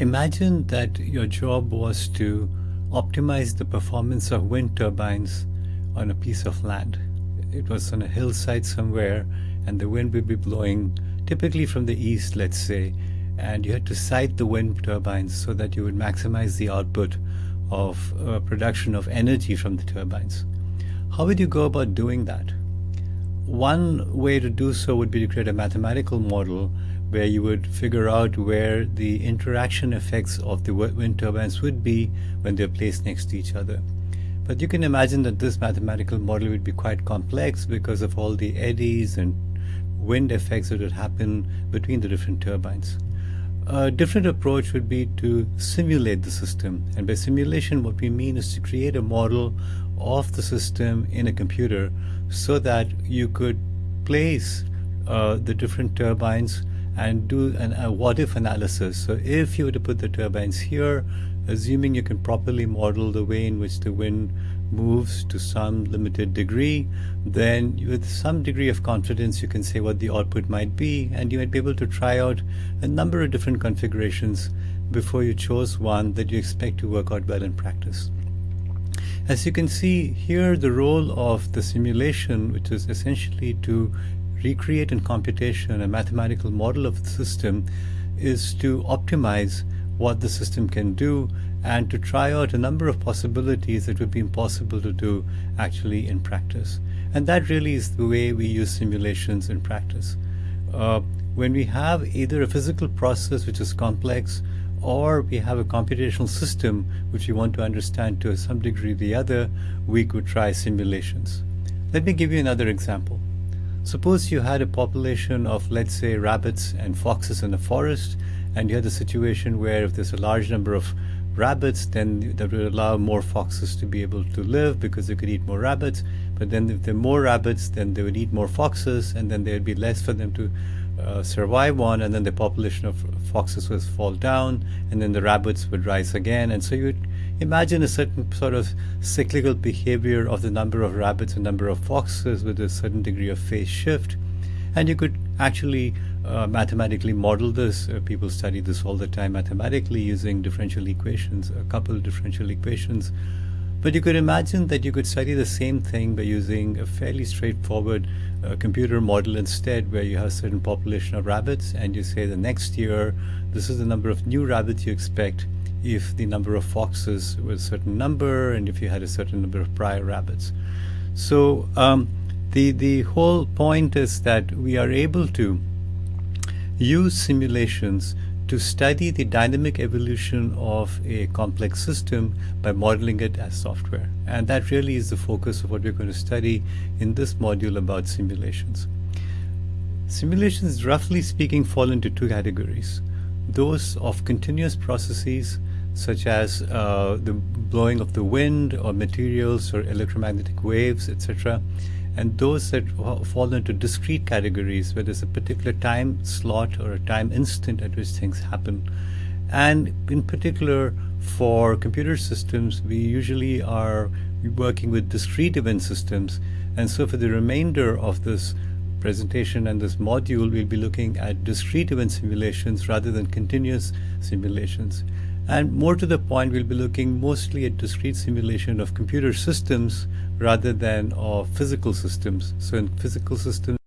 Imagine that your job was to optimize the performance of wind turbines on a piece of land. It was on a hillside somewhere, and the wind would be blowing typically from the east, let's say, and you had to site the wind turbines so that you would maximize the output of uh, production of energy from the turbines. How would you go about doing that? One way to do so would be to create a mathematical model where you would figure out where the interaction effects of the wind turbines would be when they're placed next to each other. But you can imagine that this mathematical model would be quite complex because of all the eddies and wind effects that would happen between the different turbines. A different approach would be to simulate the system. And by simulation, what we mean is to create a model of the system in a computer so that you could place uh, the different turbines and do an, a what if analysis. So if you were to put the turbines here, assuming you can properly model the way in which the wind moves to some limited degree, then with some degree of confidence you can say what the output might be and you might be able to try out a number of different configurations before you chose one that you expect to work out well in practice. As you can see here, the role of the simulation, which is essentially to recreate in computation a mathematical model of the system, is to optimize what the system can do and to try out a number of possibilities that would be impossible to do actually in practice. And that really is the way we use simulations in practice. Uh, when we have either a physical process which is complex or we have a computational system which we want to understand to some degree or the other, we could try simulations. Let me give you another example. Suppose you had a population of, let's say, rabbits and foxes in a forest, and you had a situation where if there's a large number of rabbits, then that would allow more foxes to be able to live because they could eat more rabbits. But then if there are more rabbits, then they would eat more foxes, and then there would be less for them to uh, survive on, and then the population of foxes would fall down, and then the rabbits would rise again. And so you would imagine a certain sort of cyclical behavior of the number of rabbits and number of foxes with a certain degree of phase shift. And you could actually uh, mathematically model this. Uh, people study this all the time mathematically using differential equations, a couple differential equations. But you could imagine that you could study the same thing by using a fairly straightforward uh, computer model instead, where you have a certain population of rabbits and you say the next year, this is the number of new rabbits you expect if the number of foxes was a certain number and if you had a certain number of prior rabbits. So um, the, the whole point is that we are able to use simulations to study the dynamic evolution of a complex system by modeling it as software. And that really is the focus of what we're going to study in this module about simulations. Simulations, roughly speaking, fall into two categories. Those of continuous processes, such as uh, the blowing of the wind or materials or electromagnetic waves, etc., and those that fall into discrete categories where there's a particular time slot or a time instant at which things happen. And in particular, for computer systems, we usually are working with discrete event systems. And so for the remainder of this presentation and this module, we'll be looking at discrete event simulations rather than continuous simulations. And more to the point, we'll be looking mostly at discrete simulation of computer systems rather than of physical systems. So in physical systems,